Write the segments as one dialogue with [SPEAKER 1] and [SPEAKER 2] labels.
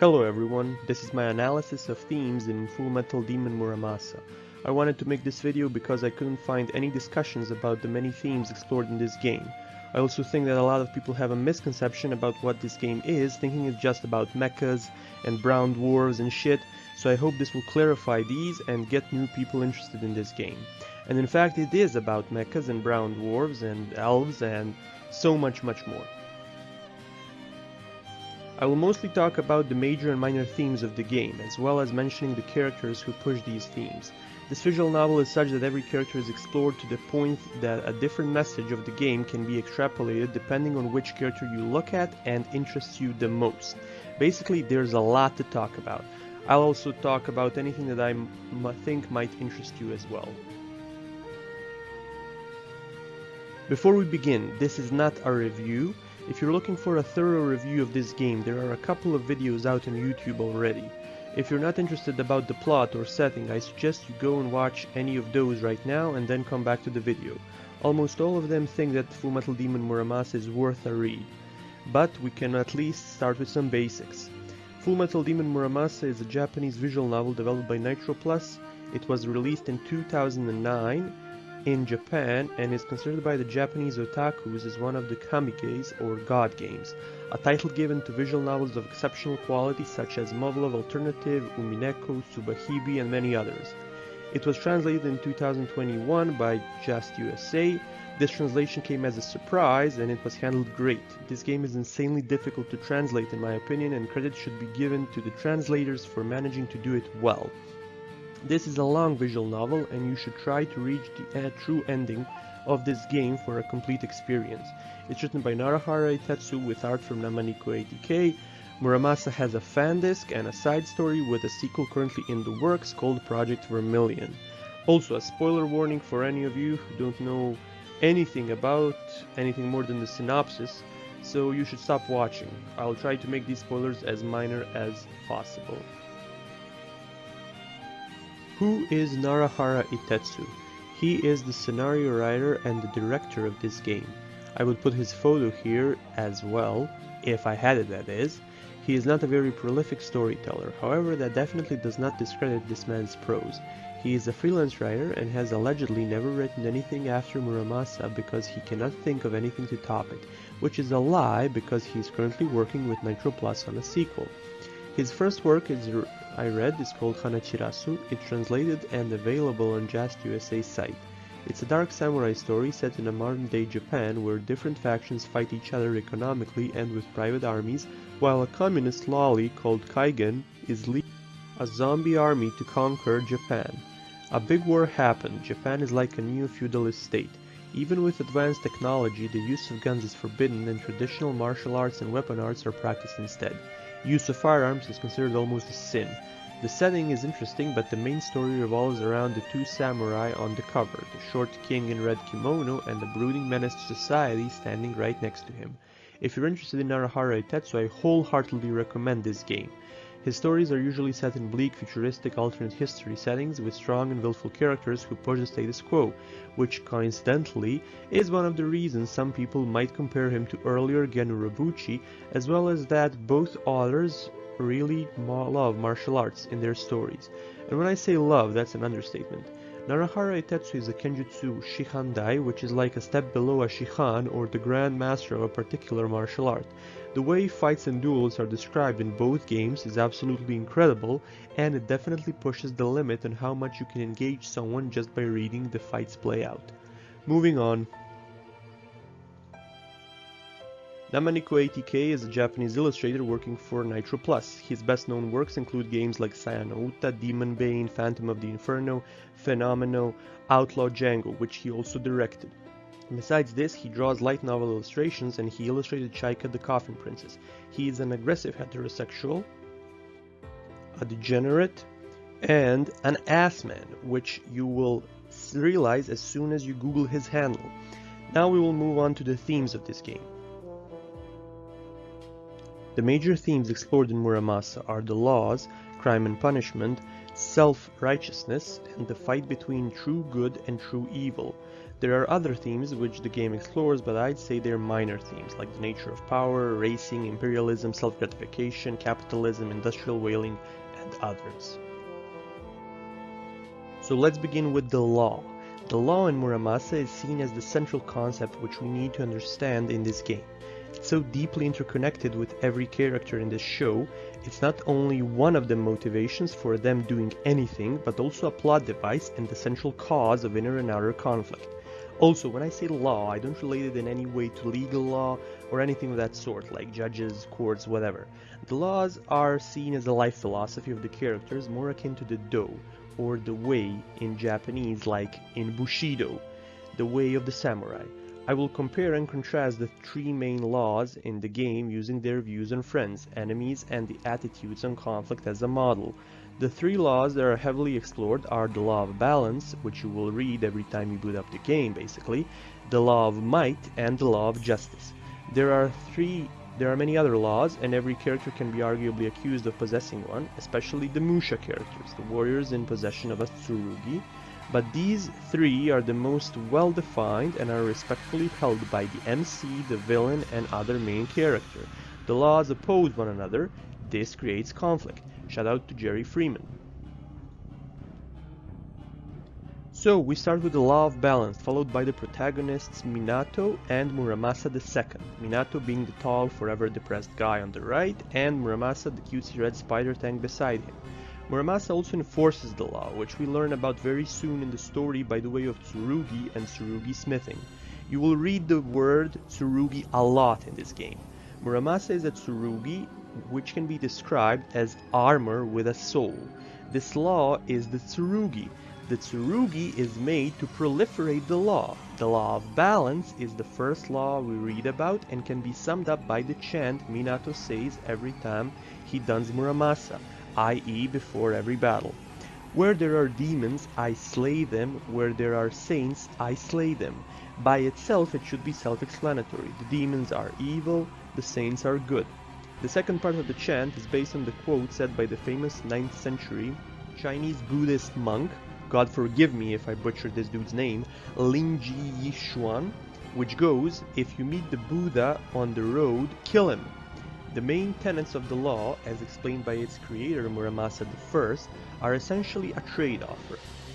[SPEAKER 1] Hello everyone, this is my analysis of themes in Full Metal Daemon Muramasa. I wanted to make this video because I couldn't find any discussions about the many themes explored in this game. I also think that a lot of people have a misconception about what this game is, thinking it's just about mechas and brown dwarves and shit, so I hope this will clarify these and get new people interested in this game. And in fact it is about mechas and brown dwarves and elves and so much much more. I will mostly talk about the major and minor themes of the game, as well as mentioning the characters who push these themes. This visual novel is such that every character is explored to the point that a different message of the game can be extrapolated depending on which character you look at and interests you the most. Basically, there's a lot to talk about. I'll also talk about anything that I think might interest you as well. Before we begin, this is not a review, if you're looking for a thorough review of this game, there are a couple of videos out on YouTube already. If you're not interested about the plot or setting, I suggest you go and watch any of those right now and then come back to the video. Almost all of them think that Fullmetal Daemon Muramasa is worth a read. But we can at least start with some basics. Fullmetal Daemon Muramasa is a Japanese visual novel developed by Nitro Plus. It was released in 2009 in Japan and is considered by the Japanese otakus as one of the kamiges or god games, a title given to visual novels of exceptional quality such as Muv-Luv Alternative, Umineko, Subahibi and many others. It was translated in 2021 by JAST USA. This translation came as a surprise and it was handled great. This game is insanely difficult to translate in my opinion and credit should be given to the translators for managing to do it well. This is a long visual novel and you should try to reach the uh, true ending of this game for a complete experience. It's written by Narahara Ittetsu with art from Namaniku ATK. Muramasa has a fan disc and a side story with a sequel currently in the works called Project Vermilion. Also a spoiler warning for any of you who don't know anything about anything more than the synopsis, so you should stop watching. I'll try to make these spoilers as minor as possible. Who is Narahara Ittetsu? He is the scenario writer and the director of this game. I would put his photo here as well, if I had it that is. He is not a very prolific storyteller, however that definitely does not discredit this man's prose. He is a freelance writer and has allegedly never written anything after Muramasa because he cannot think of anything to top it, which is a lie because he is currently working with Nitro Plus on a sequel. His first work is I read is called Hanachirasu. It's translated and available on JAST USA site. It's a dark samurai story set in a modern-day Japan where different factions fight each other economically and with private armies, while a communist lolly called Kaigen is leading a zombie army to conquer Japan. A big war happened. Japan is like a neo-feudalist state. Even with advanced technology, the use of guns is forbidden and traditional martial arts and weapon arts are practiced instead. Use of firearms is considered almost a sin. The setting is interesting, but the main story revolves around the two samurai on the cover, the short king in red kimono and the brooding menace to society standing right next to him. If you're interested in Narahara Ittetsu, I wholeheartedly recommend this game. His stories are usually set in bleak, futuristic, alternate history settings with strong and willful characters who push the status quo, which coincidentally is one of the reasons some people might compare him to earlier Gen Urobuchi, as well as that both authors really love martial arts in their stories. And when I say love, that's an understatement. Narahara Ittetsu is a Kenjutsu Shihandai, which is like a step below a Shihan or the Grand Master of a particular martial art. The way fights and duels are described in both games is absolutely incredible, and it definitely pushes the limit on how much you can engage someone just by reading the fights play out. Moving on. Namaniku ATK is a Japanese illustrator working for Nitro Plus. His best known works include games like Saya no Uta, Demonbane, Phantom of the Inferno, Phenomeno, Outlaw Django, which he also directed. Besides this, he draws light novel illustrations and he illustrated Chaika the Coffin Princess. He is an aggressive heterosexual, a degenerate, and an ass man, which you will realize as soon as you Google his handle. Now we will move on to the themes of this game. The major themes explored in Muramasa are the laws, crime and punishment, self-righteousness, and the fight between true good and true evil. There are other themes which the game explores, but I'd say they're minor themes, like the nature of power, racing, imperialism, self-gratification, capitalism, industrial whaling, and others. So let's begin with the law. The law in Muramasa is seen as the central concept which we need to understand in this game. It's so deeply interconnected with every character in this show, it's not only one of the motivations for them doing anything, but also a plot device and the central cause of inner and outer conflict. Also, when I say law, I don't relate it in any way to legal law or anything of that sort, like judges, courts, whatever. The laws are seen as a life philosophy of the characters, more akin to the Do, or the way in Japanese like in Bushido, the way of the samurai. I will compare and contrast the three main laws in the game using their views on friends, enemies, and the attitudes on conflict as a model. The three laws that are heavily explored are the law of balance, which you will read every time you boot up the game basically, the law of might, and the law of justice. There are three there are many other laws, and every character can be arguably accused of possessing one, especially the Musha characters, the warriors in possession of a Tsurugi, but these three are the most well defined and are respectfully held by the MC, the villain, and other main character. The laws oppose one another, this creates conflict. Shout out to Jerry Freeman. So we start with the law of balance, followed by the protagonists Minato and Muramasa II. Minato being the tall, forever depressed guy on the right, and Muramasa the cutesy red spider tank beside him. Muramasa also enforces the law, which we learn about very soon in the story by the way of Tsurugi and Tsurugi smithing. You will read the word Tsurugi a lot in this game. Muramasa is a Tsurugi, which can be described as armor with a soul. This law is the Tsurugi, the tsurugi is made to proliferate the law. The law of balance is the first law we read about and can be summed up by the chant Minato says every time he duns Muramasa, i.e. before every battle. Where there are demons, I slay them. Where there are saints, I slay them. By itself, it should be self-explanatory. The demons are evil, the saints are good. The second part of the chant is based on the quote said by the famous 9th century Chinese Buddhist monk God forgive me if I butcher this dude's name, Linji Yixuan, which goes, if you meet the Buddha on the road, kill him. The main tenets of the law, as explained by its creator Muramasa I, are essentially a trade-off.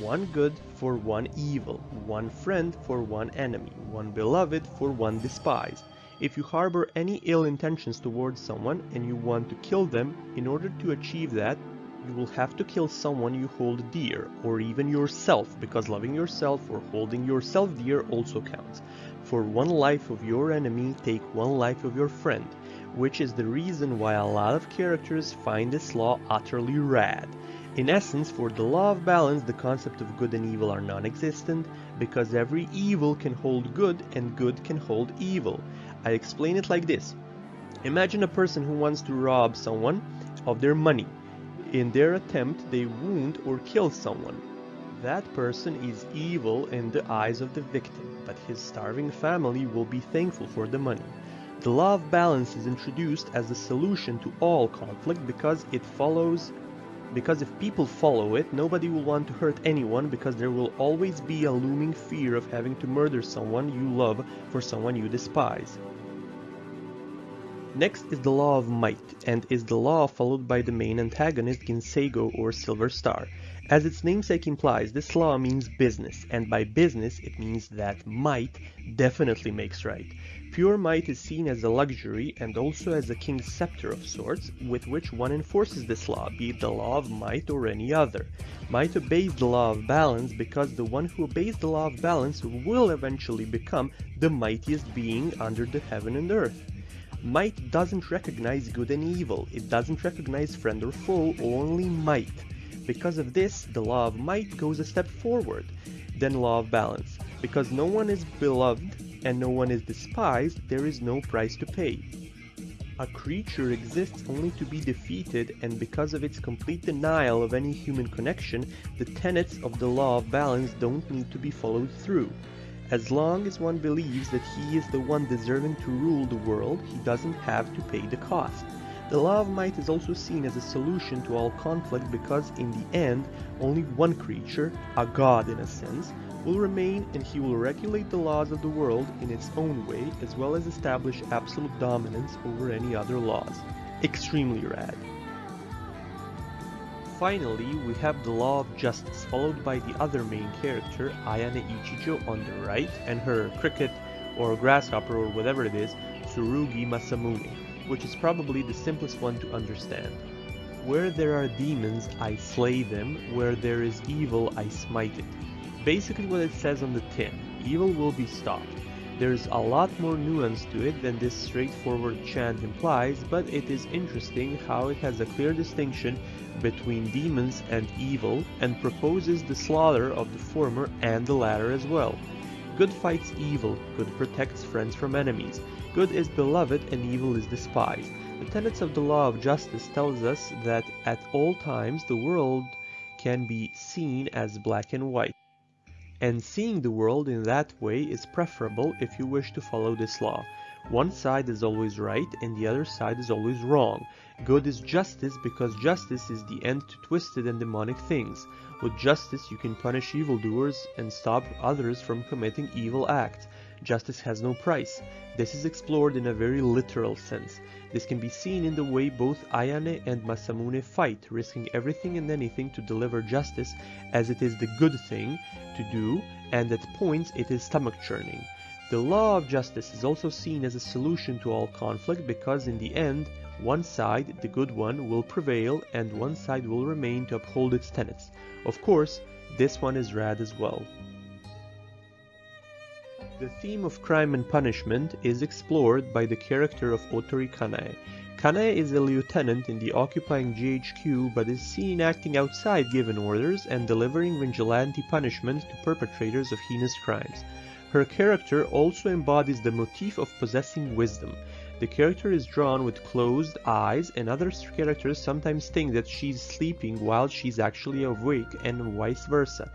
[SPEAKER 1] One good for one evil, one friend for one enemy, one beloved for one despised. If you harbor any ill intentions towards someone and you want to kill them, in order to achieve that, you will have to kill someone you hold dear, or even yourself, because loving yourself or holding yourself dear also counts. For one life of your enemy, take one life of your friend, which is the reason why a lot of characters find this law utterly rad. In essence, for the law of balance, the concept of good and evil are non-existent, because every evil can hold good and good can hold evil. I explain it like this. Imagine a person who wants to rob someone of their money. In their attempt, they wound or kill someone. That person is evil in the eyes of the victim, but his starving family will be thankful for the money. The law of balance is introduced as the solution to all conflict because it follows because if people follow it, nobody will want to hurt anyone because there will always be a looming fear of having to murder someone you love for someone you despise. Next is the law of might, and is the law followed by the main antagonist Ginseigo or Silver Star. As its namesake implies, this law means business, and by business it means that might definitely makes right. Pure might is seen as a luxury and also as a king's scepter of sorts, with which one enforces this law, be it the law of might or any other. Might obeys the law of balance because the one who obeys the law of balance will eventually become the mightiest being under the heaven and earth. Might doesn't recognize good and evil, it doesn't recognize friend or foe, only might. Because of this, the law of might goes a step forward then law of balance. Because no one is beloved and no one is despised, there is no price to pay. A creature exists only to be defeated and because of its complete denial of any human connection, the tenets of the law of balance don't need to be followed through. As long as one believes that he is the one deserving to rule the world, he doesn't have to pay the cost. The law of might is also seen as a solution to all conflict because in the end, only one creature, a god in a sense, will remain and he will regulate the laws of the world in its own way as well as establish absolute dominance over any other laws. Extremely rad. Finally, we have the law of justice, followed by the other main character, Ayane Ichijo on the right, and her cricket or grasshopper or whatever it is, Tsurugi Masamune, which is probably the simplest one to understand. Where there are demons, I slay them. Where there is evil, I smite it. Basically what it says on the tin. Evil will be stopped. There's a lot more nuance to it than this straightforward chant implies, but it is interesting how it has a clear distinction between demons and evil and proposes the slaughter of the former and the latter as well. Good fights evil, good protects friends from enemies, good is beloved and evil is despised. The tenets of the law of justice tells us that at all times the world can be seen as black and white. And seeing the world in that way is preferable if you wish to follow this law. One side is always right and the other side is always wrong. Good is justice because justice is the end to twisted and demonic things. With justice you can punish evildoers and stop others from committing evil acts. Justice has no price. This is explored in a very literal sense. This can be seen in the way both Ayane and Masamune fight, risking everything and anything to deliver justice as it is the good thing to do and at points it is stomach churning. The law of justice is also seen as a solution to all conflict because in the end, one side, the good one, will prevail and one side will remain to uphold its tenets. Of course, this one is rad as well. The theme of crime and punishment is explored by the character of Otori Kanae. Kanae is a lieutenant in the occupying GHQ but is seen acting outside given orders and delivering vigilante punishment to perpetrators of heinous crimes. Her character also embodies the motif of possessing wisdom. The character is drawn with closed eyes and other characters sometimes think that she's sleeping while she's actually awake and vice versa.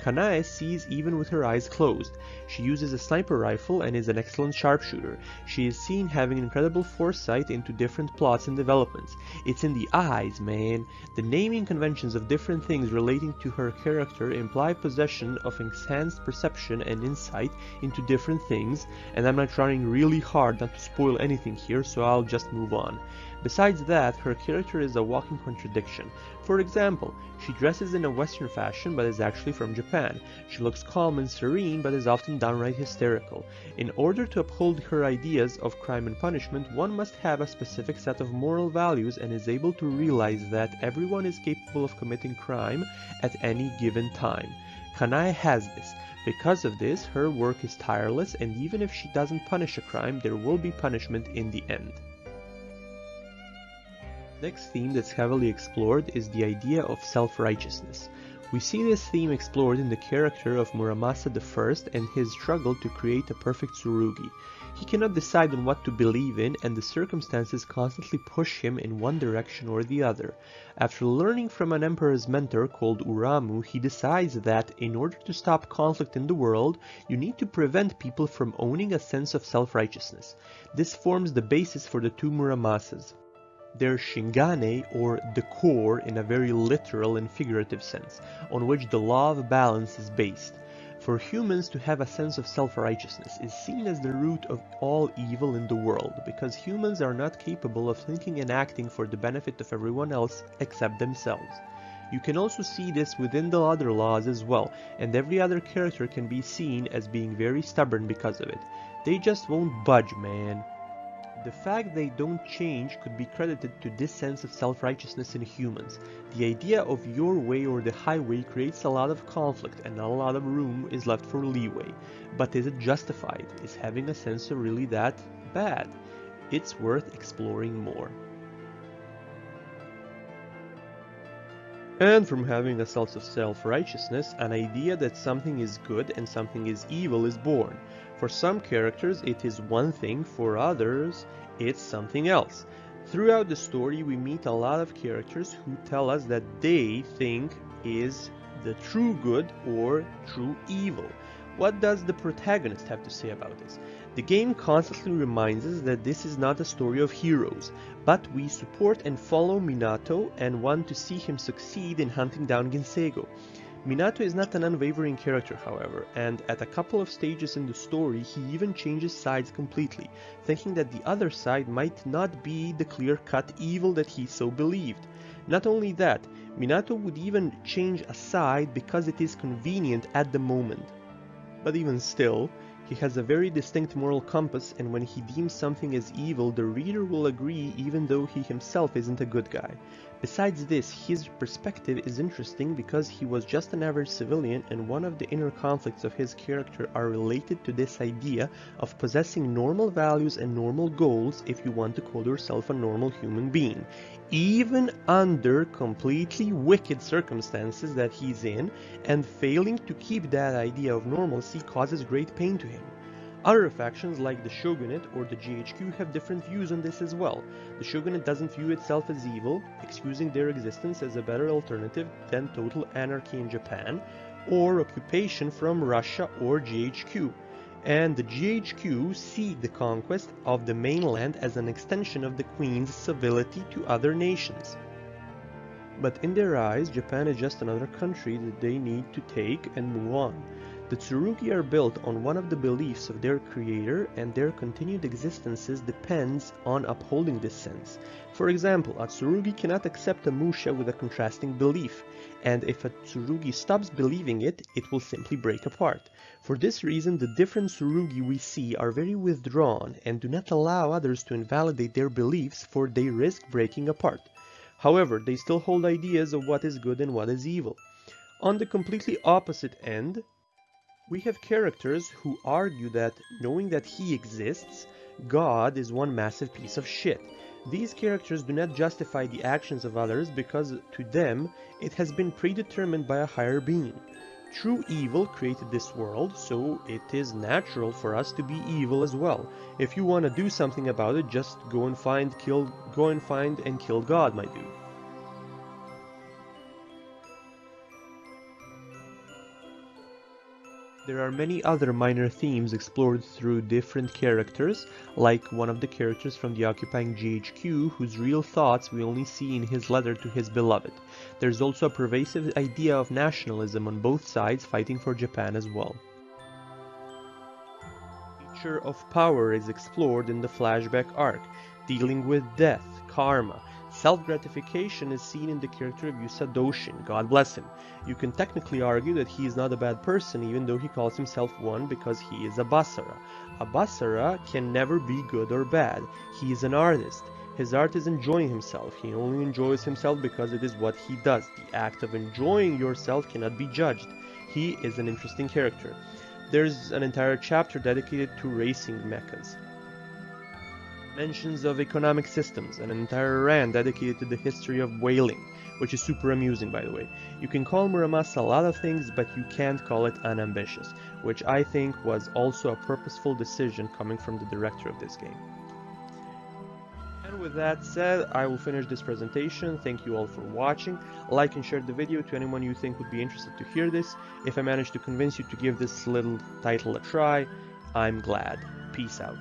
[SPEAKER 1] Kanae sees even with her eyes closed. She uses a sniper rifle and is an excellent sharpshooter. She is seen having incredible foresight into different plots and developments. It's in the eyes, man. The naming conventions of different things relating to her character imply possession of enhanced perception and insight into different things, and I'm not trying really hard not to spoil anything here, so I'll just move on. Besides that, her character is a walking contradiction. For example, she dresses in a western fashion but is actually from Japan. She looks calm and serene but is often downright hysterical. In order to uphold her ideas of crime and punishment, one must have a specific set of moral values and is able to realize that everyone is capable of committing crime at any given time. Kanae has this. Because of this, her work is tireless and even if she doesn't punish a crime, there will be punishment in the end. The next theme that's heavily explored is the idea of self-righteousness. We see this theme explored in the character of Muramasa I and his struggle to create a perfect Tsurugi. He cannot decide on what to believe in and the circumstances constantly push him in one direction or the other. After learning from an emperor's mentor called Uramu, he decides that in order to stop conflict in the world, you need to prevent people from owning a sense of self-righteousness. This forms the basis for the two Muramasas their shingane or the core in a very literal and figurative sense, on which the law of balance is based. For humans to have a sense of self-righteousness is seen as the root of all evil in the world, because humans are not capable of thinking and acting for the benefit of everyone else except themselves. You can also see this within the other laws as well, and every other character can be seen as being very stubborn because of it. They just won't budge, man. The fact they don't change could be credited to this sense of self-righteousness in humans. The idea of your way or the highway creates a lot of conflict and not a lot of room is left for leeway. But is it justified? Is having a sensor really that bad? It's worth exploring more. And from having a sense of self-righteousness, an idea that something is good and something is evil is born. For some characters it is one thing, for others it's something else. Throughout the story we meet a lot of characters who tell us that they think is the true good or true evil. What does the protagonist have to say about this? The game constantly reminds us that this is not a story of heroes, but we support and follow Minato and want to see him succeed in hunting down Ginseigo. Minato is not an unwavering character, however, and at a couple of stages in the story he even changes sides completely, thinking that the other side might not be the clear-cut evil that he so believed. Not only that, Minato would even change a side because it is convenient at the moment. But even still, he has a very distinct moral compass and when he deems something as evil, the reader will agree even though he himself isn't a good guy. Besides this, his perspective is interesting because he was just an average civilian and one of the inner conflicts of his character are related to this idea of possessing normal values and normal goals if you want to call yourself a normal human being, even under completely wicked circumstances that he's in and failing to keep that idea of normalcy causes great pain to him. Other factions like the Shogunate or the GHQ have different views on this as well. The Shogunate doesn't view itself as evil, excusing their existence as a better alternative than total anarchy in Japan, or occupation from Russia or GHQ. And the GHQ see the conquest of the mainland as an extension of the Queen's civility to other nations. But in their eyes, Japan is just another country that they need to take and move on. The Tsurugi are built on one of the beliefs of their creator and their continued existences depends on upholding this sense. For example, a Tsurugi cannot accept a Musha with a contrasting belief, and if a Tsurugi stops believing it, it will simply break apart. For this reason, the different Tsurugi we see are very withdrawn and do not allow others to invalidate their beliefs for they risk breaking apart. However, they still hold ideas of what is good and what is evil. On the completely opposite end, we have characters who argue that, knowing that he exists, God is one massive piece of shit. These characters do not justify the actions of others because to them it has been predetermined by a higher being. True evil created this world, so it is natural for us to be evil as well. If you want to do something about it, just go and find kill go and find and kill God, my dude. There are many other minor themes explored through different characters, like one of the characters from the occupying GHQ whose real thoughts we only see in his letter to his beloved. There's also a pervasive idea of nationalism on both sides fighting for Japan as well. The nature of power is explored in the flashback arc, dealing with death, karma, Self-gratification is seen in the character of Yusa Doshin, God bless him. You can technically argue that he is not a bad person even though he calls himself one because he is a Basara. A Basara can never be good or bad. He is an artist. His art is enjoying himself. He only enjoys himself because it is what he does. The act of enjoying yourself cannot be judged. He is an interesting character. There's an entire chapter dedicated to racing mechas mentions of economic systems, and an entire rant dedicated to the history of whaling, which is super amusing by the way. You can call Muramasa a lot of things, but you can't call it unambitious, which I think was also a purposeful decision coming from the director of this game. And with that said, I will finish this presentation. Thank you all for watching. Like and share the video to anyone you think would be interested to hear this. If I managed to convince you to give this little title a try, I'm glad. Peace out.